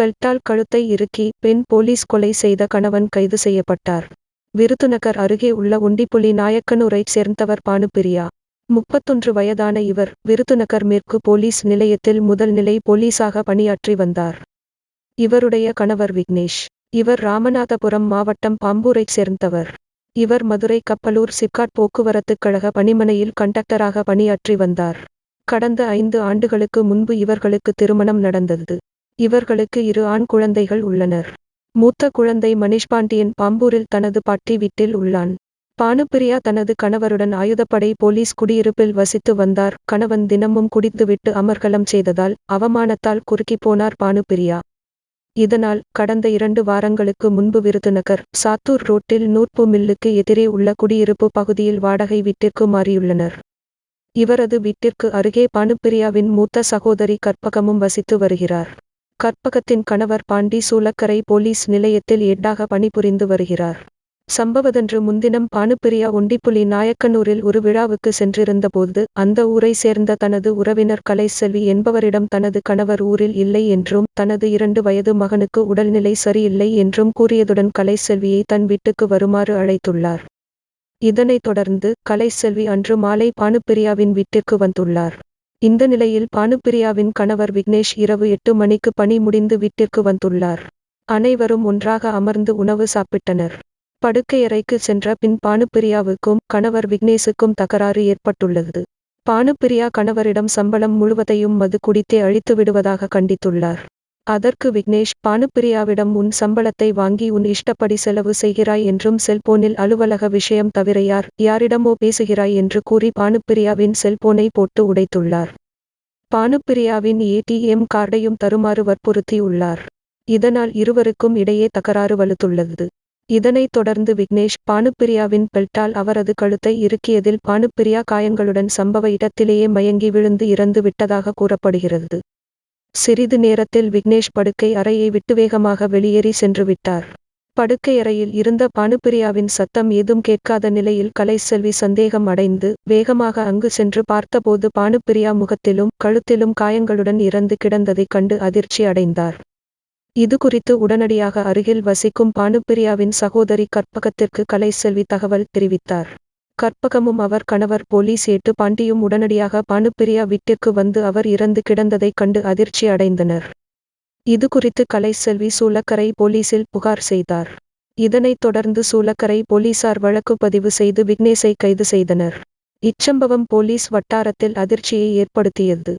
பெல்ட்டால் கழுத்தை இறுக்கி பெண் போலீஸ் கொலை செய்த கணவன் கைது செய்யப்பட்டார். விருதுநகர் அருகே உள்ள ஒண்டிப்புலி நாயக்கனூரைச் சேர்ந்தவர் பானுபிரியா. முப்பத்தொன்று வயதான இவர் விருதுநகர் மேற்கு போலீஸ் நிலையத்தில் முதல் நிலை போலீஸாக பணியாற்றி வந்தார். இவருடைய கணவர் விக்னேஷ். இவர் ராமநாதபுரம் மாவட்டம் பாம்பூரைச் சேர்ந்தவர். இவர் மதுரை கப்பலூர் சிப்காட் போக்குவரத்துக் கழக பணிமனையில் கண்டக்டராக பணியாற்றி வந்தார். கடந்த ஐந்து ஆண்டுகளுக்கு முன்பு இவர்களுக்கு திருமணம் நடந்தது. இவர்களுக்கு இரு ஆண் குழந்தைகள் உள்ளனர். மூத்த குழந்தை மணிஷ் பாண்டியன் பாம்பூரில் தனது பாட்டி வீட்டில் உள்ளான். பானுப்பிரியா தனது கணவருடன் ஆயுதப்படை போலீஸ் குடியிருப்பில் வசித்து வந்தார். கணவன் தினமும் குடித்துவிட்டு அமர்கலம் செய்ததால் அவமானத்தால் குறுக்கிப் போனார் பானுப்பிரியா. இதனால் கடந்த இரண்டு வாரங்களுக்கு முன்பு விருதுநகர் சாத்தூர் ரோட்டில் நூற்பு மில்லுக்கு எதிரே உள்ள குடியிருப்பு பகுதியில் வாடகை வீட்டிற்கு மாறியுள்ளனர். இவரது வீட்டிற்கு அருகே பானுப்பிரியாவின் மூத்த சகோதரி கற்பகமும் வசித்து வருகிறார். கற்பகத்தின் கணவர் பாண்டி சூலக்கரை போலீஸ் நிலையத்தில் எட்டாக பணிபுரிந்து வருகிறார். சம்பவதன்று முன்தினம் பானுப்பிரியா ஒண்டிப்புலி நாயக்கனூரில் ஒரு விழாவுக்கு சென்றிருந்தபோது அந்த ஊரை சேர்ந்த தனது உறவினர் கலைசெல்வி என்பவரிடம் தனது கணவர் ஊரில் இல்லை என்றும் தனது இரண்டு வயது மகனுக்கு உடல்நிலை சரியில்லை என்றும் கூறியதுடன் கலைசெல்வியை தன் வீட்டுக்கு வருமாறு அழைத்துள்ளார். இதனைத் தொடர்ந்து கலைசெல்வி அன்று மாலை பானுப்பிரியாவின் வீட்டிற்கு வந்துள்ளார். இந்த நிலையில் பானுப்பிரியாவின் கணவர் விக்னேஷ் இரவு எட்டு மணிக்கு பணி முடிந்து வீட்டிற்கு வந்துள்ளார். அனைவரும் ஒன்றாக அமர்ந்து உணவு சாப்பிட்டனர். படுக்கையறைக்கு சென்ற பின் பானுப்பிரியாவுக்கும் கணவர் விக்னேஷுக்கும் தகராறு ஏற்பட்டுள்ளது. பானுப்பிரியா கணவரிடம் சம்பளம் முழுவதையும் மது குடித்தே அழித்து விடுவதாக கண்டித்துள்ளார். அதற்கு விக்னேஷ் பானுப்பிரியாவிடம் உன் சம்பளத்தை வாங்கி உன் இஷ்டப்படி செலவு செய்கிறாய் என்றும் செல்போனில் அலுவலக விஷயம் தவிர யார் யாரிடமோ பேசுகிறாய் என்று கூறி பானுப்பிரியாவின் செல்போனை போட்டு உடைத்துள்ளார். பானுப்பிரியாவின் ஏடிஎம் கார்டையும் தருமாறு வற்புறுத்தியுள்ளார். இதனால் இருவருக்கும் இடையே தகராறு வலுத்துள்ளது. இதனைத் தொடர்ந்து விக்னேஷ் பானுப்பிரியாவின் பெல்ட்டால் அவரது கழுத்தை இறுக்கியதில் பானுப்பிரியா காயங்களுடன் சம்பவ இடத்திலேயே மயங்கி விழுந்து இறந்து விட்டதாக கூறப்படுகிறது. சிறிது நேரத்தில் விக்னேஷ் படுக்கை அறையை விட்டு வேகமாக வெளியேறி சென்று விட்டார். படுக்கையறையில் இருந்த பானுப்பிரியாவின் சத்தம் ஏதும் கேட்காத நிலையில் கலைசெல்வி சந்தேகம் அடைந்து வேகமாக அங்கு சென்று பார்த்தபோது பானுப்பிரியா முகத்திலும் கழுத்திலும் காயங்களுடன் இறந்து கிடந்ததைக் கண்டு அதிர்ச்சி அடைந்தார். இது குறித்து உடனடியாக அருகில் வசிக்கும் பானுப்பிரியாவின் சகோதரி கற்பகத்திற்கு கலைசெல்வி தகவல் தெரிவித்தார். கற்பகமும் அவர் கணவர் போலீஸ் ஏட்டு பாண்டியும் உடனடியாக பானுப்பிரியா வீட்டிற்கு வந்து அவர் இறந்து கிடந்ததைக் கண்டு அதிர்ச்சி அடைந்தனர். இது குறித்து கலைசெல்வி சூலக்கரை போலீசில் புகார் செய்தார். இதனைத் தொடர்ந்து சூலக்கரை போலீசார் வழக்கு பதிவு செய்து விக்னேஷை கைது செய்தனர். இச்சம்பவம் போலீஸ் வட்டாரத்தில் அதிர்ச்சியை ஏற்படுத்தியது.